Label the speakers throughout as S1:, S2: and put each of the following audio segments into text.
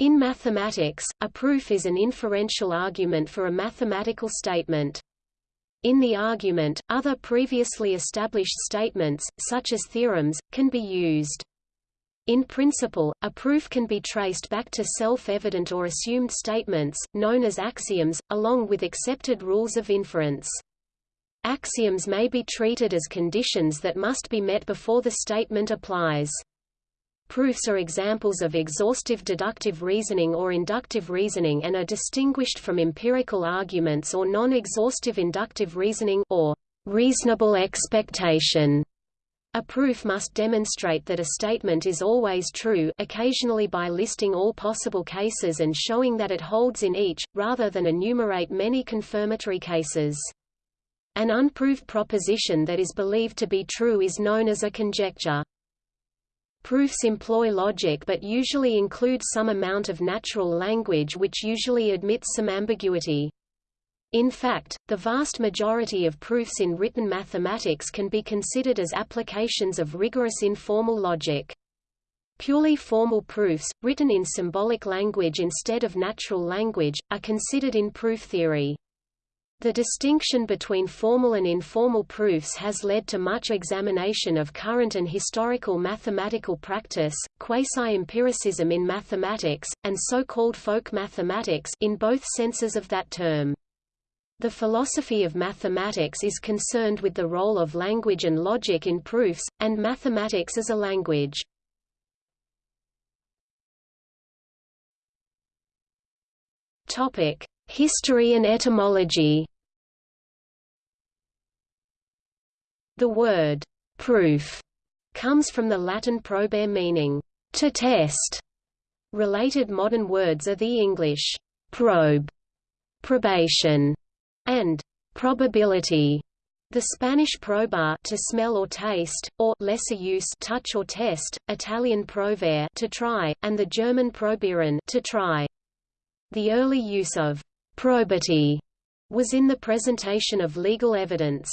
S1: In mathematics, a proof is an inferential argument for a mathematical statement. In the argument, other previously established statements, such as theorems, can be used. In principle, a proof can be traced back to self-evident or assumed statements, known as axioms, along with accepted rules of inference. Axioms may be treated as conditions that must be met before the statement applies. Proofs are examples of exhaustive deductive reasoning or inductive reasoning and are distinguished from empirical arguments or non-exhaustive inductive reasoning or reasonable expectation. A proof must demonstrate that a statement is always true occasionally by listing all possible cases and showing that it holds in each, rather than enumerate many confirmatory cases. An unproved proposition that is believed to be true is known as a conjecture. Proofs employ logic but usually include some amount of natural language which usually admits some ambiguity. In fact, the vast majority of proofs in written mathematics can be considered as applications of rigorous informal logic. Purely formal proofs, written in symbolic language instead of natural language, are considered in proof theory. The distinction between formal and informal proofs has led to much examination of current and historical mathematical practice, quasi-empiricism in mathematics, and so-called folk mathematics in both senses of that term. The philosophy of mathematics is concerned with the role of language and logic in proofs, and mathematics as a language. Topic: History and etymology. The word proof comes from the Latin probare meaning to test. Related modern words are the English probe, probation, and probability. The Spanish probar to smell or taste, or lesser use touch or test, Italian provare to try, and the German probieren to try. The early use of probity was in the presentation of legal evidence.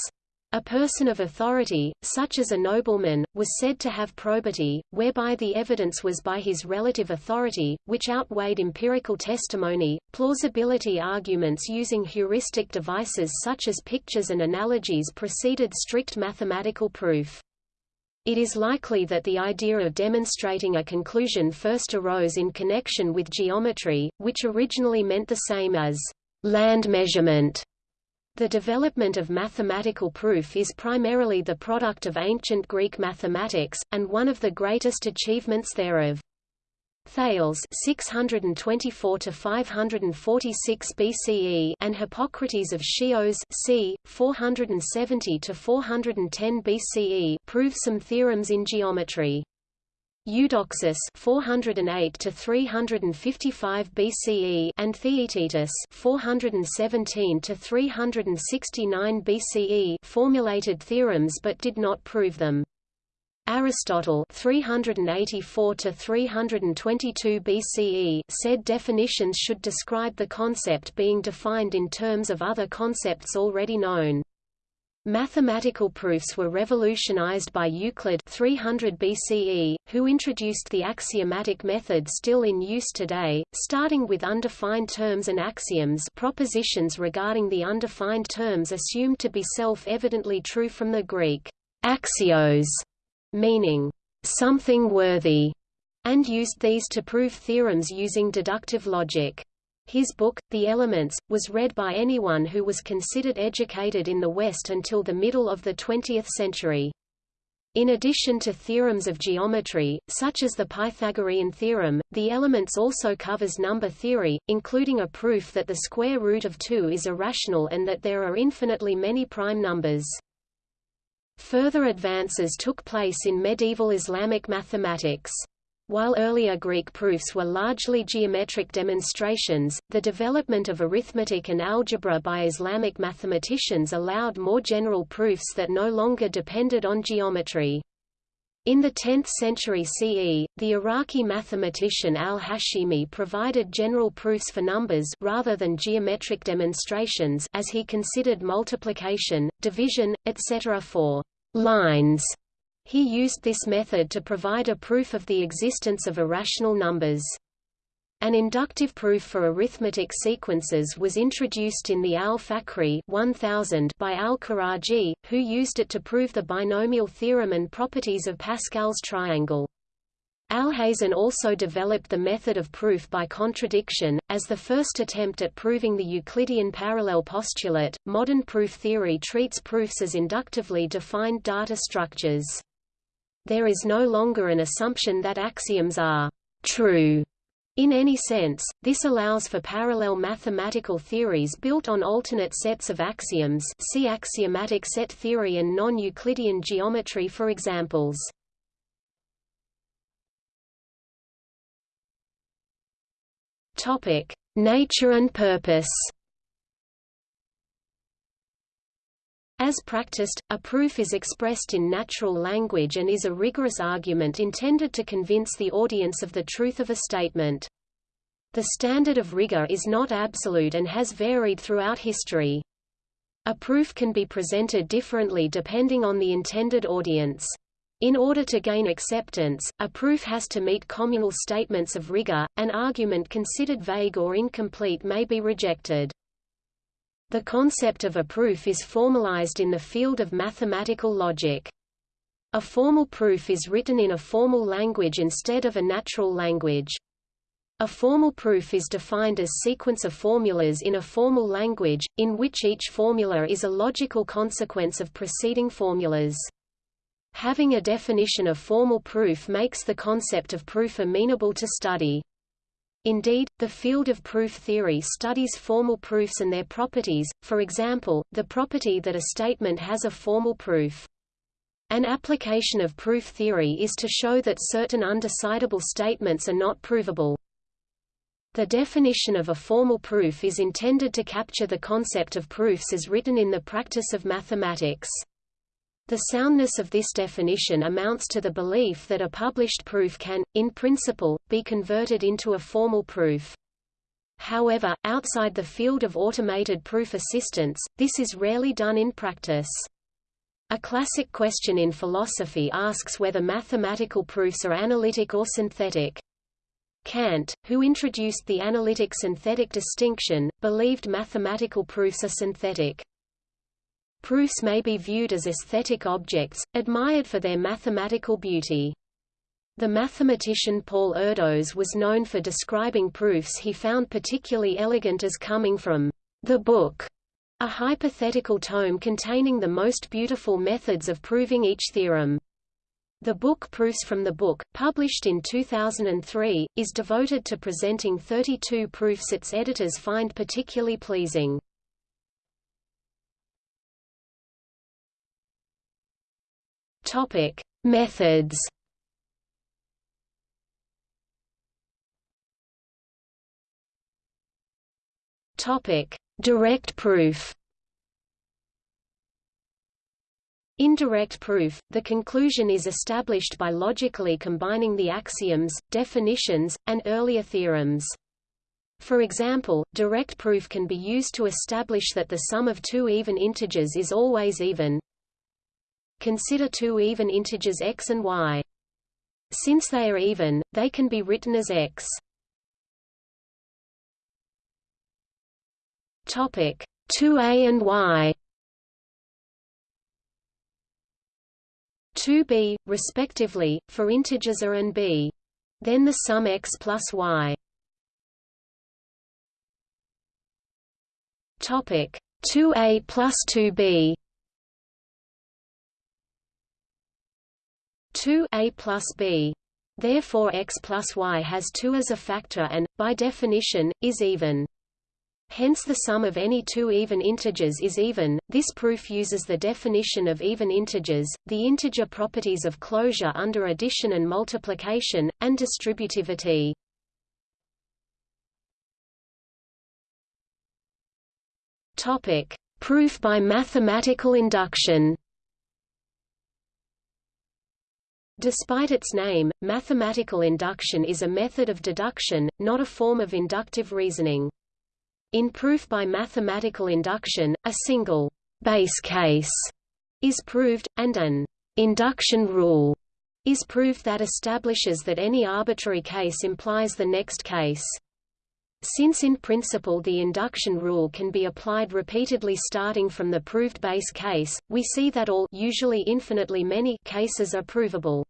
S1: A person of authority, such as a nobleman, was said to have probity, whereby the evidence was by his relative authority, which outweighed empirical testimony. Plausibility arguments using heuristic devices such as pictures and analogies preceded strict mathematical proof. It is likely that the idea of demonstrating a conclusion first arose in connection with geometry, which originally meant the same as land measurement the development of mathematical proof is primarily the product of ancient Greek mathematics, and one of the greatest achievements thereof. Thales 624 to 546 BCE and Hippocrates of Chios c 470 to 410 BCE prove some theorems in geometry. Eudoxus 408 to 355 BCE and Theaetetus 417 to 369 BCE formulated theorems but did not prove them. Aristotle 384 to 322 BCE said definitions should describe the concept being defined in terms of other concepts already known. Mathematical proofs were revolutionized by Euclid 300 BCE, who introduced the axiomatic method still in use today, starting with undefined terms and axioms propositions regarding the undefined terms assumed to be self-evidently true from the Greek axios, meaning something worthy, and used these to prove theorems using deductive logic. His book, The Elements, was read by anyone who was considered educated in the West until the middle of the 20th century. In addition to theorems of geometry, such as the Pythagorean theorem, the Elements also covers number theory, including a proof that the square root of 2 is irrational and that there are infinitely many prime numbers. Further advances took place in medieval Islamic mathematics. While earlier Greek proofs were largely geometric demonstrations, the development of arithmetic and algebra by Islamic mathematicians allowed more general proofs that no longer depended on geometry. In the 10th century CE, the Iraqi mathematician al-Hashimi provided general proofs for numbers rather than geometric demonstrations as he considered multiplication, division, etc. for lines he used this method to provide a proof of the existence of irrational numbers. An inductive proof for arithmetic sequences was introduced in the Al-Fakhri 1000 by Al-Karaji, who used it to prove the binomial theorem and properties of Pascal's triangle. Alhazen also developed the method of proof by contradiction, as the first attempt at proving the Euclidean parallel postulate. Modern proof theory treats proofs as inductively defined data structures. There is no longer an assumption that axioms are true in any sense, this allows for parallel mathematical theories built on alternate sets of axioms see axiomatic set theory and non-Euclidean geometry for examples. Nature and purpose. As practiced, a proof is expressed in natural language and is a rigorous argument intended to convince the audience of the truth of a statement. The standard of rigor is not absolute and has varied throughout history. A proof can be presented differently depending on the intended audience. In order to gain acceptance, a proof has to meet communal statements of rigor, an argument considered vague or incomplete may be rejected. The concept of a proof is formalized in the field of mathematical logic. A formal proof is written in a formal language instead of a natural language. A formal proof is defined as sequence of formulas in a formal language, in which each formula is a logical consequence of preceding formulas. Having a definition of formal proof makes the concept of proof amenable to study. Indeed, the field of proof theory studies formal proofs and their properties, for example, the property that a statement has a formal proof. An application of proof theory is to show that certain undecidable statements are not provable. The definition of a formal proof is intended to capture the concept of proofs as written in the practice of mathematics. The soundness of this definition amounts to the belief that a published proof can, in principle, be converted into a formal proof. However, outside the field of automated proof assistants, this is rarely done in practice. A classic question in philosophy asks whether mathematical proofs are analytic or synthetic. Kant, who introduced the analytic-synthetic distinction, believed mathematical proofs are synthetic. Proofs may be viewed as aesthetic objects, admired for their mathematical beauty. The mathematician Paul Erdos was known for describing proofs he found particularly elegant as coming from the book, a hypothetical tome containing the most beautiful methods of proving each theorem. The book Proofs from the Book, published in 2003, is devoted to presenting 32 proofs its editors find particularly pleasing. Topic: Methods. Topic: Direct proof. Indirect proof, the conclusion is established by logically combining the axioms, definitions, and earlier theorems. For example, direct proof can be used to establish that the sum of two even integers is always even, Consider two even integers x and y. Since they are even, they can be written as x. Topic 2a and y 2b, respectively, for integers a and b. Then the sum x plus y. Topic 2a plus 2b 2 a plus b. Therefore x plus y has 2 as a factor and, by definition, is even. Hence the sum of any two even integers is even. This proof uses the definition of even integers, the integer properties of closure under addition and multiplication, and distributivity. Topic: Proof by mathematical induction. Despite its name, mathematical induction is a method of deduction, not a form of inductive reasoning. In proof by mathematical induction, a single base case is proved, and an induction rule is proved that establishes that any arbitrary case implies the next case. Since in principle the induction rule can be applied repeatedly starting from the proved base case, we see that all usually infinitely many cases are provable.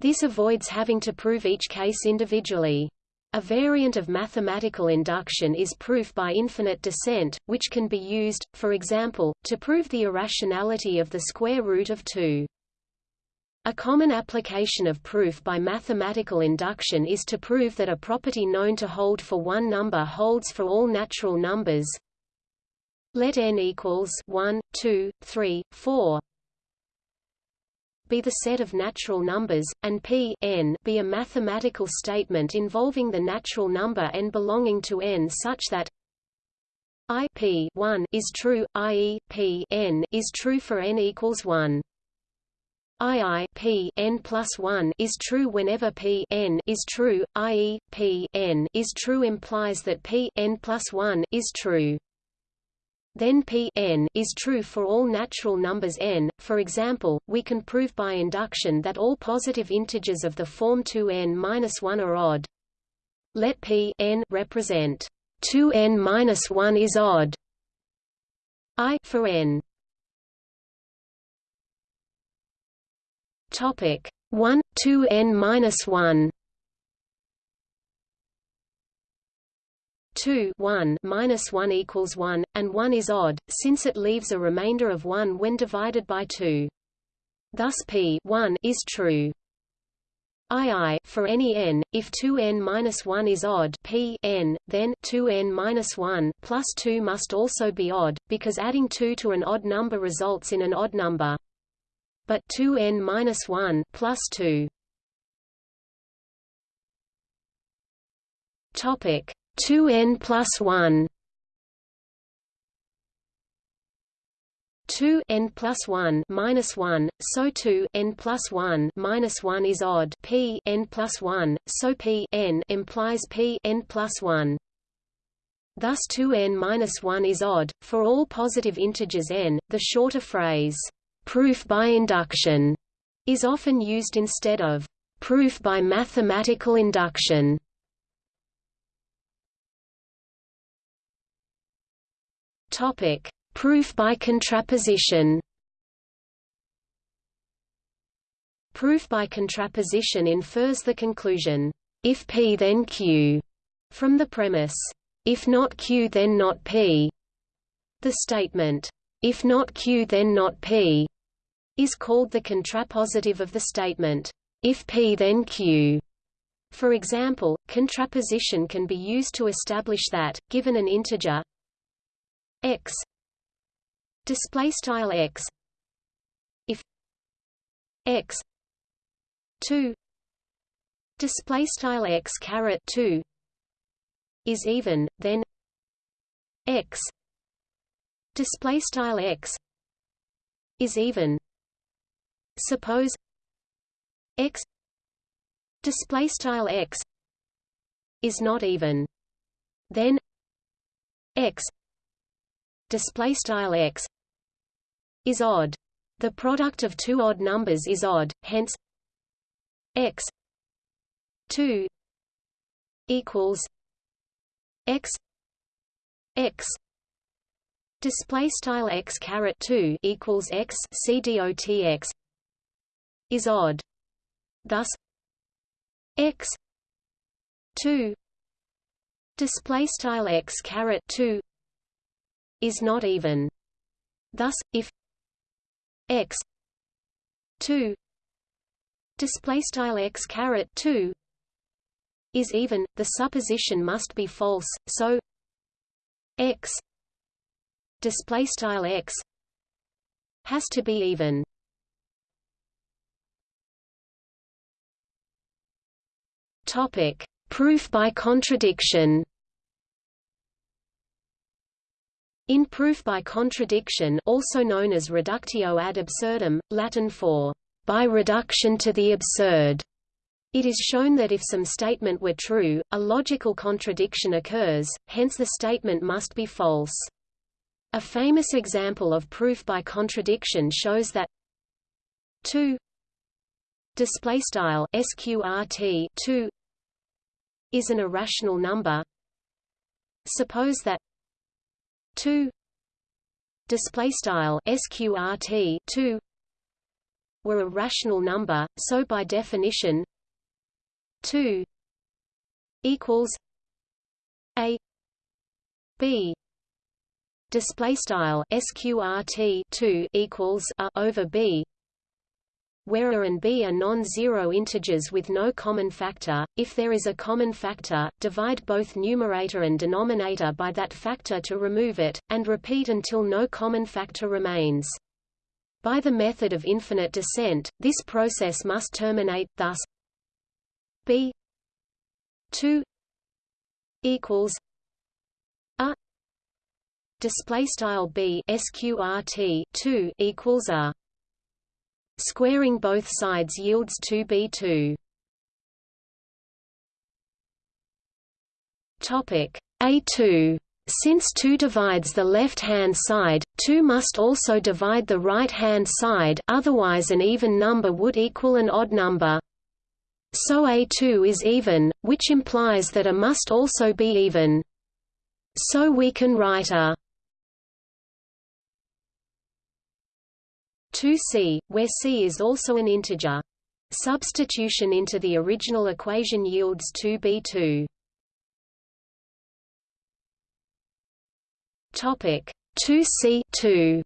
S1: This avoids having to prove each case individually. A variant of mathematical induction is proof by infinite descent, which can be used, for example, to prove the irrationality of the square root of 2. A common application of proof by mathematical induction is to prove that a property known to hold for one number holds for all natural numbers. Let n equals 1, 2, 3, 4 be the set of natural numbers, and p n be a mathematical statement involving the natural number n belonging to n such that i p 1 is true, i.e., p n is true for n equals 1. II p n plus 1 is true whenever p n is true, i.e., p n is true implies that p n plus 1 is true. Then p n is true for all natural numbers n. For example, we can prove by induction that all positive integers of the form 2n-1 are odd. Let p n represent 2n-1 is odd. I for n Topic 1 2 n minus 1 2 1 minus 1 equals 1, and 1 is odd, since it leaves a remainder of 1 when divided by 2. Thus p 1 is true. II for any n, if 2n minus 1 is odd p n, then 2n minus 1 plus 2 must also be odd, because adding 2 to an odd number results in an odd number but 2n minus 1 plus 2. Topic 2n plus 1. 2 n plus 1 minus 1, so 2 n plus 1 minus 1 is odd p n plus 1, so p n implies p n plus 1. Thus 2n minus 1 is odd for all positive integers n. The shorter phrase proof by induction is often used instead of proof by mathematical induction. Topic: Proof by contraposition. Proof by contraposition infers the conclusion, if P then Q, from the premise, if not Q then not P. The statement, if not Q then not P, is called the contrapositive of the statement, if P then Q. For example, contraposition can be used to establish that, given an integer x display style x if x 2 display style x caret 2 is even then x display style x is even Suppose x display style x is not even, then x display style x is odd. The product of two odd numbers is odd, hence x 2 equals x x display style x caret 2 equals x c is odd. Thus x 2 display style x caret 2 is not even. Thus, if x 2 display style x caret 2 is even, the supposition must be false. So x display style x has to be even. Topic: Proof by contradiction. In proof by contradiction also known as reductio ad absurdum, Latin for by reduction to the absurd, it is shown that if some statement were true, a logical contradiction occurs, hence the statement must be false. A famous example of proof by contradiction shows that 2 display style sqrt 2 is an irrational number. Suppose that 2 display style sqrt 2 were a rational number, so by definition 2 equals a b display style sqrt 2 equals a over b where a and b are non-zero integers with no common factor. If there is a common factor, divide both numerator and denominator by that factor to remove it, and repeat until no common factor remains. By the method of infinite descent, this process must terminate, thus b 2 equals a display style b sqrt 2 equals a Squaring both sides yields 2b2. Topic A2 since 2 divides the left-hand side, 2 must also divide the right-hand side otherwise an even number would equal an odd number. So A2 is even, which implies that A must also be even. So we can write A 2c, where c is also an integer. Substitution into the original equation yields 2b2. Topic 2c 2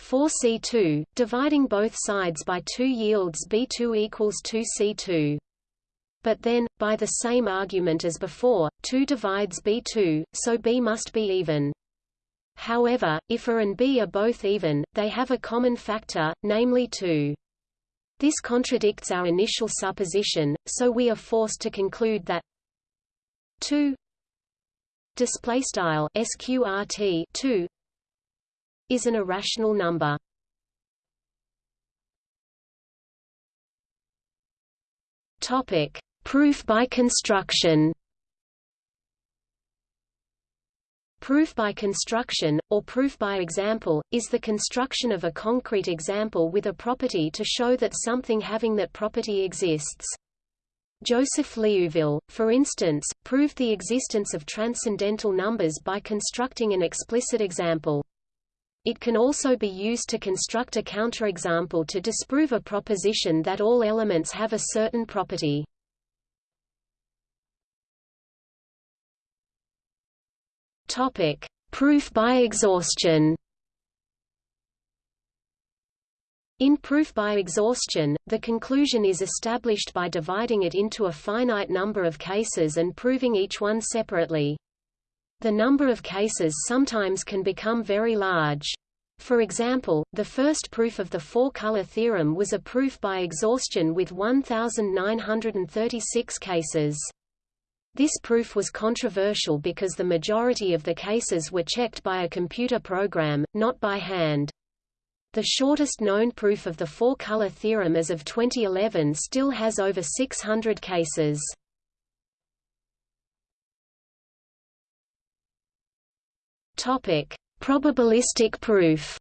S1: 4c2, dividing both sides by 2 yields b2 equals 2c2. But then, by the same argument as before, 2 divides b2, so b must be even. However, if A and B are both even, they have a common factor, namely 2. This contradicts our initial supposition, so we are forced to conclude that 2 display style sqrt 2 is an irrational number. Topic: Proof by construction. Proof by construction, or proof by example, is the construction of a concrete example with a property to show that something having that property exists. Joseph Liouville, for instance, proved the existence of transcendental numbers by constructing an explicit example. It can also be used to construct a counterexample to disprove a proposition that all elements have a certain property. Topic: Proof by exhaustion. In proof by exhaustion, the conclusion is established by dividing it into a finite number of cases and proving each one separately. The number of cases sometimes can become very large. For example, the first proof of the four-color theorem was a proof by exhaustion with 1,936 cases. This proof was controversial because the majority of the cases were checked by a computer program, not by hand. The shortest known proof of the four-color theorem as of 2011 still has over 600 cases. Topic: Probabilistic proof.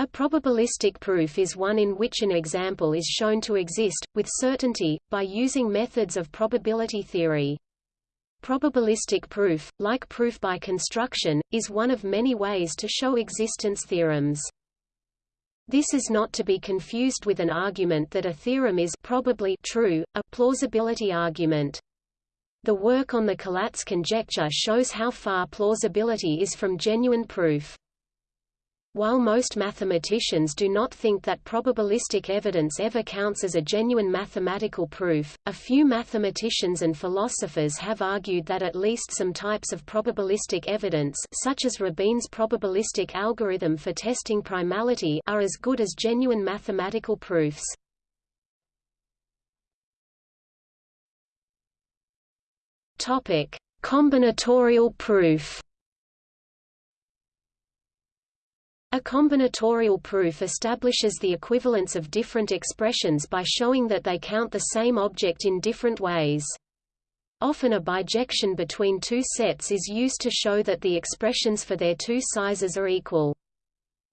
S1: A probabilistic proof is one in which an example is shown to exist, with certainty, by using methods of probability theory. Probabilistic proof, like proof by construction, is one of many ways to show existence theorems. This is not to be confused with an argument that a theorem is probably true, a plausibility argument. The work on the Collatz conjecture shows how far plausibility is from genuine proof. While most mathematicians do not think that probabilistic evidence ever counts as a genuine mathematical proof, a few mathematicians and philosophers have argued that at least some types of probabilistic evidence such as Rabin's probabilistic algorithm for testing primality are as good as genuine mathematical proofs. Combinatorial proof A combinatorial proof establishes the equivalence of different expressions by showing that they count the same object in different ways. Often a bijection between two sets is used to show that the expressions for their two sizes are equal.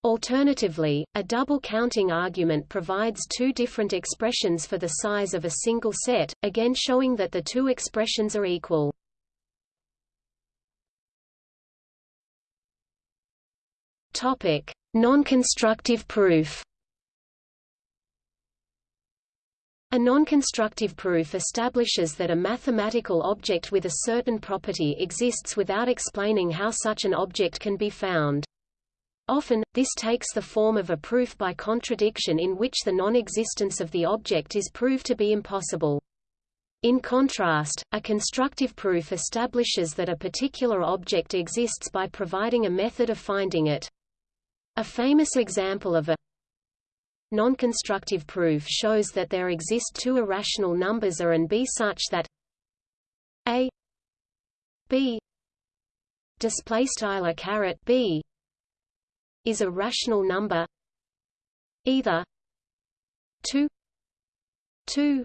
S1: Alternatively, a double counting argument provides two different expressions for the size of a single set, again showing that the two expressions are equal. Topic: Non-constructive proof. A non-constructive proof establishes that a mathematical object with a certain property exists without explaining how such an object can be found. Often, this takes the form of a proof by contradiction in which the non-existence of the object is proved to be impossible. In contrast, a constructive proof establishes that a particular object exists by providing a method of finding it. A famous example of a non-constructive proof shows that there exist two irrational numbers a and b such that a b display style caret b is a rational number either 2 2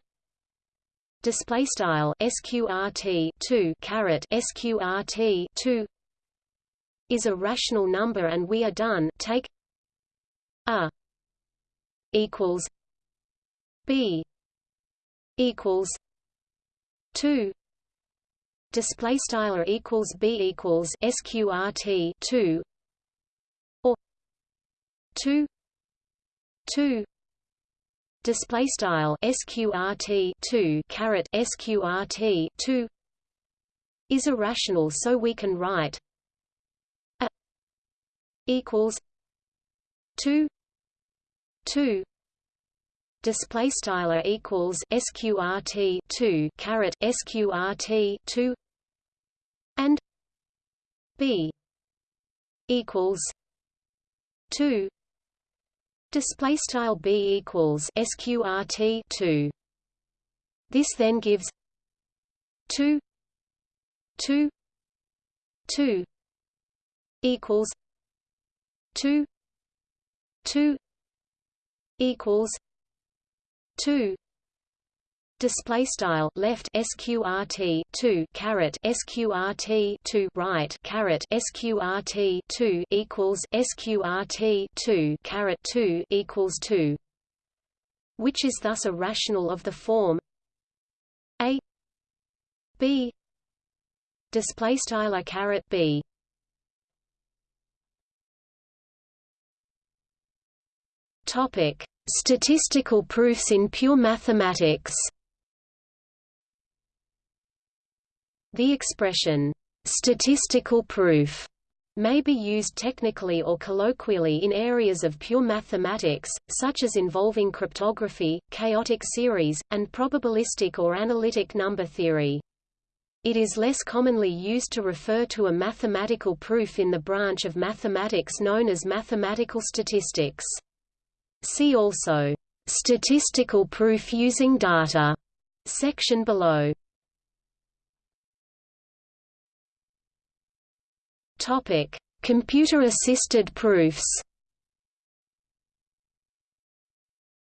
S1: display style sqrt 2 caret sqrt 2 is a rational number and we are done take a equals b equals 2 display style equals b equals sqrt 2 or 2 2 display style sqrt 2 caret sqrt 2 is irrational so we can write equals 2 2 display style equals sqrt 2 caret sqrt 2 and b equals 2 Display style b equals sqrt two. This then gives two two two equals two two equals two. Display style left sqrt 2 caret sqrt 2 right caret sqrt 2 equals sqrt 2 caret 2 equals 2 which is thus a rational of the form a b. Display style a caret b topic statistical proofs in pure mathematics The expression, statistical proof, may be used technically or colloquially in areas of pure mathematics, such as involving cryptography, chaotic series, and probabilistic or analytic number theory. It is less commonly used to refer to a mathematical proof in the branch of mathematics known as mathematical statistics. See also, "...statistical proof using data", section below. Topic: Computer-assisted proofs.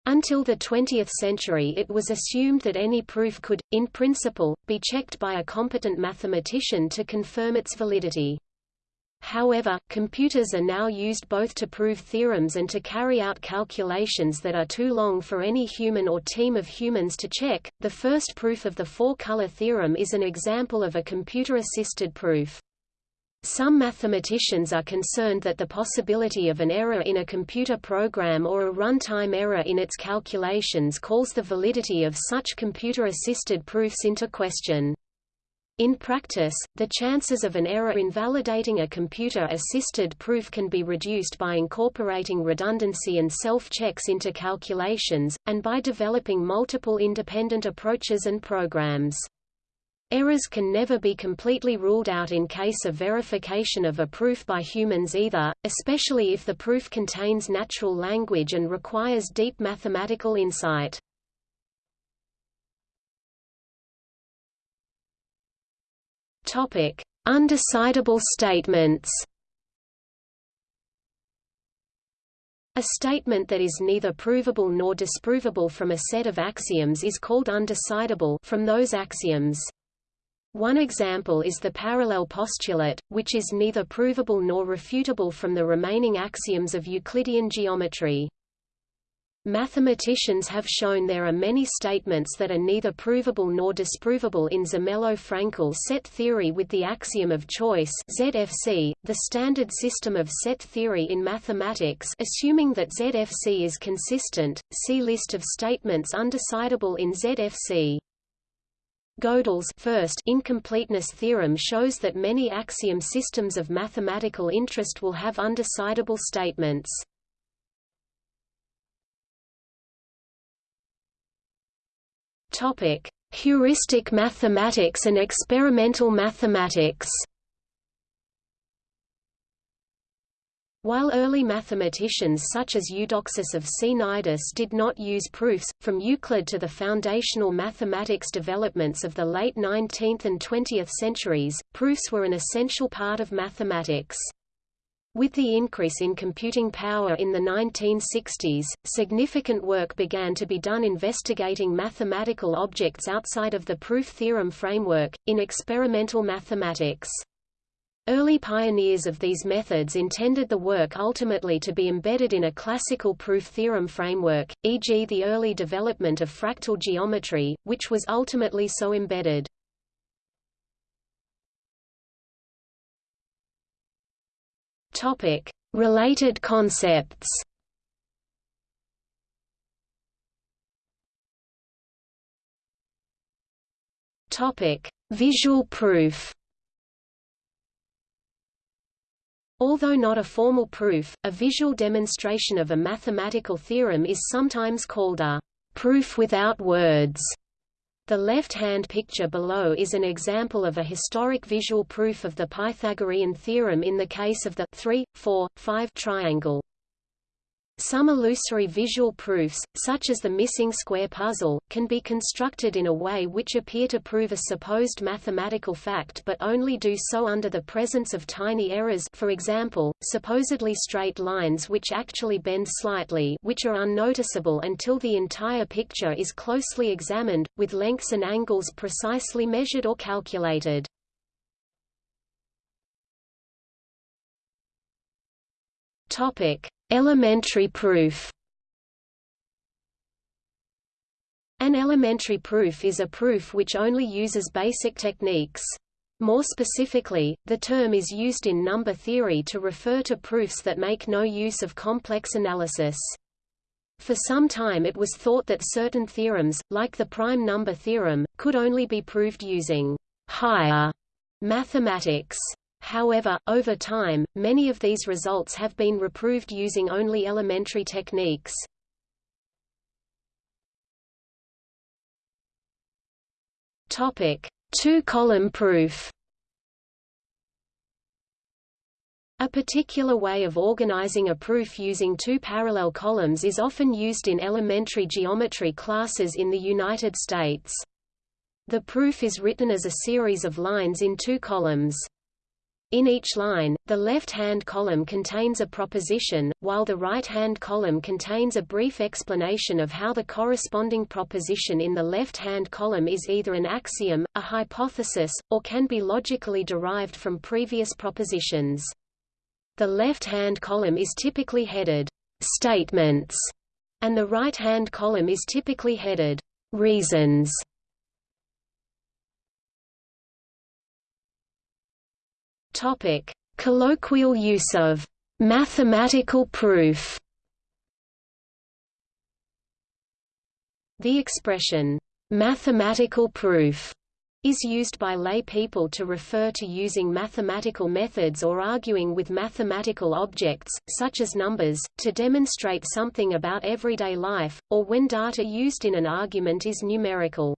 S1: Until the 20th century it was assumed that any proof could, in principle, be checked by a competent mathematician to confirm its validity. However, computers are now used both to prove theorems and to carry out calculations that are too long for any human or team of humans to check. The first proof of the four-color theorem is an example of a computer-assisted proof. Some mathematicians are concerned that the possibility of an error in a computer program or a runtime error in its calculations calls the validity of such computer-assisted proofs into question. In practice, the chances of an error invalidating a computer-assisted proof can be reduced by incorporating redundancy and self-checks into calculations, and by developing multiple independent approaches and programs. Errors can never be completely ruled out in case of verification of a proof by humans either, especially if the proof contains natural language and requires deep mathematical insight. Topic: Undecidable statements. A statement that is neither provable nor disprovable from a set of axioms is called undecidable from those axioms. One example is the parallel postulate, which is neither provable nor refutable from the remaining axioms of Euclidean geometry. Mathematicians have shown there are many statements that are neither provable nor disprovable in Zermelo-Fraenkel set theory with the axiom of choice ZFC, the standard system of set theory in mathematics assuming that ZFC is consistent, see list of statements undecidable in ZFC. Gödel's first incompleteness theorem shows that many axiom systems of mathematical interest will have undecidable statements. Topic: Heuristic mathematics and experimental mathematics. While early mathematicians such as Eudoxus of Cnidus did not use proofs, from Euclid to the foundational mathematics developments of the late 19th and 20th centuries, proofs were an essential part of mathematics. With the increase in computing power in the 1960s, significant work began to be done investigating mathematical objects outside of the proof-theorem framework, in experimental mathematics. Early pioneers of these methods intended the work ultimately to be embedded in a classical proof-theorem framework, e.g. the early development of fractal geometry, which was ultimately so embedded. Topic: Related concepts. Topic: Visual proof. Although not a formal proof, a visual demonstration of a mathematical theorem is sometimes called a proof without words. The left-hand picture below is an example of a historic visual proof of the Pythagorean theorem in the case of the 3, 4, 5 triangle. Some illusory visual proofs, such as the missing square puzzle, can be constructed in a way which appear to prove a supposed mathematical fact but only do so under the presence of tiny errors for example, supposedly straight lines which actually bend slightly which are unnoticeable until the entire picture is closely examined, with lengths and angles precisely measured or calculated. Topic. Elementary proof An elementary proof is a proof which only uses basic techniques. More specifically, the term is used in number theory to refer to proofs that make no use of complex analysis. For some time it was thought that certain theorems, like the prime number theorem, could only be proved using higher mathematics. However, over time, many of these results have been reproved using only elementary techniques. Topic: Two-column proof. A particular way of organizing a proof using two parallel columns is often used in elementary geometry classes in the United States. The proof is written as a series of lines in two columns. In each line, the left-hand column contains a proposition, while the right-hand column contains a brief explanation of how the corresponding proposition in the left-hand column is either an axiom, a hypothesis, or can be logically derived from previous propositions. The left-hand column is typically headed, "'statements' and the right-hand column is typically headed, "'reasons' Topic: Colloquial use of mathematical proof. The expression mathematical proof is used by lay people to refer to using mathematical methods or arguing with mathematical objects, such as numbers, to demonstrate something about everyday life, or when data used in an argument is numerical.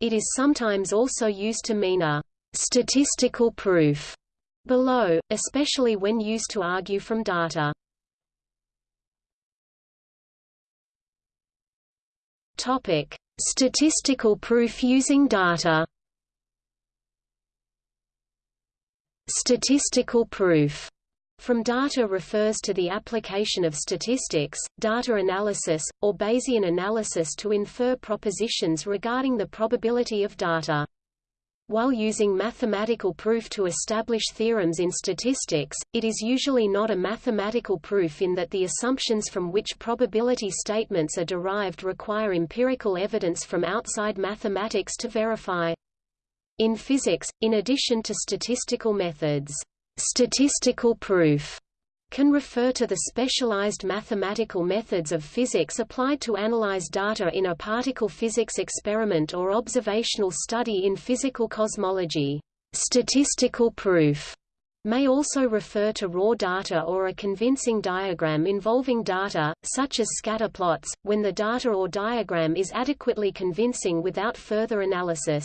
S1: It is sometimes also used to mean a statistical proof below, especially when used to argue from data. Topic: Statistical proof using data. Statistical proof from data refers to the application of statistics, data analysis, or Bayesian analysis to infer propositions regarding the probability of data. While using mathematical proof to establish theorems in statistics, it is usually not a mathematical proof in that the assumptions from which probability statements are derived require empirical evidence from outside mathematics to verify. In physics, in addition to statistical methods, statistical proof can refer to the specialized mathematical methods of physics applied to analyze data in a particle physics experiment or observational study in physical cosmology. Statistical proof may also refer to raw data or a convincing diagram involving data, such as scatter plots, when the data or diagram is adequately convincing without further analysis.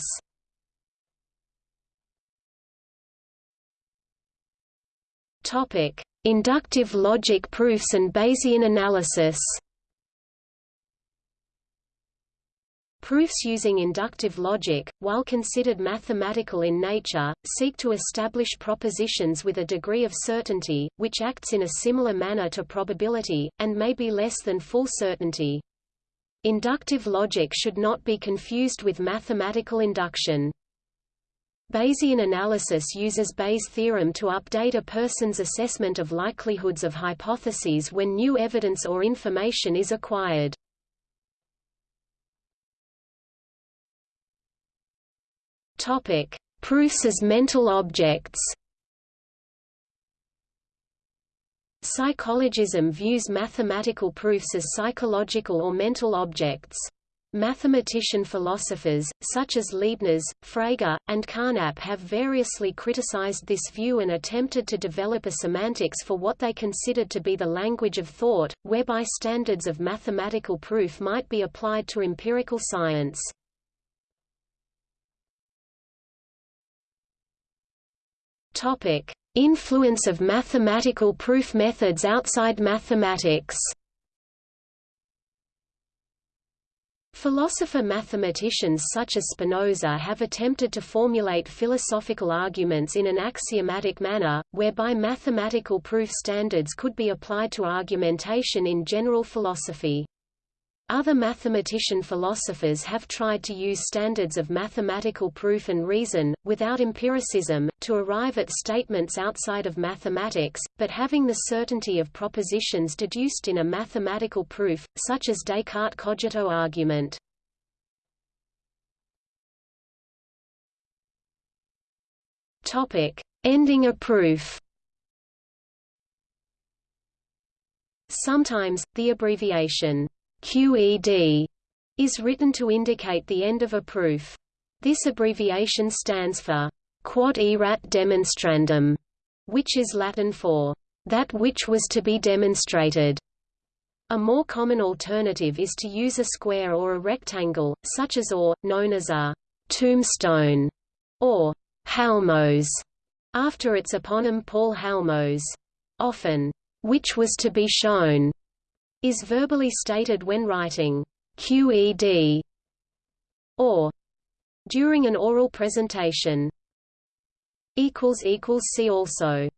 S1: Topic: Inductive logic proofs and Bayesian analysis Proofs using inductive logic, while considered mathematical in nature, seek to establish propositions with a degree of certainty, which acts in a similar manner to probability, and may be less than full certainty. Inductive logic should not be confused with mathematical induction. Bayesian analysis uses Bayes' theorem to update a person's assessment of likelihoods of hypotheses when new evidence or information is acquired. Topic: Proofs as mental objects. Psychologism views mathematical proofs as psychological or mental objects. Mathematician philosophers, such as Leibniz, Frege, and Carnap have variously criticized this view and attempted to develop a semantics for what they considered to be the language of thought, whereby standards of mathematical proof might be applied to empirical science. Influence of mathematical proof methods outside mathematics Philosopher-mathematicians such as Spinoza have attempted to formulate philosophical arguments in an axiomatic manner, whereby mathematical proof standards could be applied to argumentation in general philosophy. Other mathematician philosophers have tried to use standards of mathematical proof and reason, without empiricism, to arrive at statements outside of mathematics, but having the certainty of propositions deduced in a mathematical proof, such as Descartes' cogito argument. Ending a proof Sometimes, the abbreviation QED is written to indicate the end of a proof. This abbreviation stands for quod erat demonstrandum, which is Latin for that which was to be demonstrated. A more common alternative is to use a square or a rectangle, such as or, known as a tombstone, or halmos, after its eponym Paul Halmos. Often, which was to be shown, is verbally stated when writing QED or during an oral presentation. See also